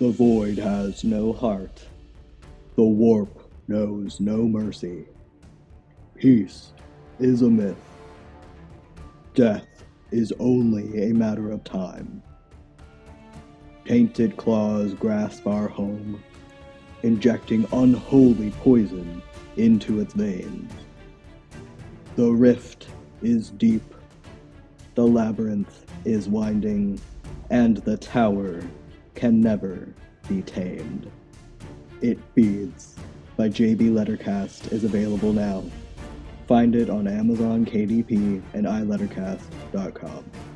The void has no heart. The warp knows no mercy. Peace is a myth. Death is only a matter of time. Tainted claws grasp our home, injecting unholy poison into its veins. The rift is deep, the labyrinth is winding, and the tower can never be tamed. It Feeds by JB Lettercast is available now. Find it on Amazon KDP and iLettercast.com.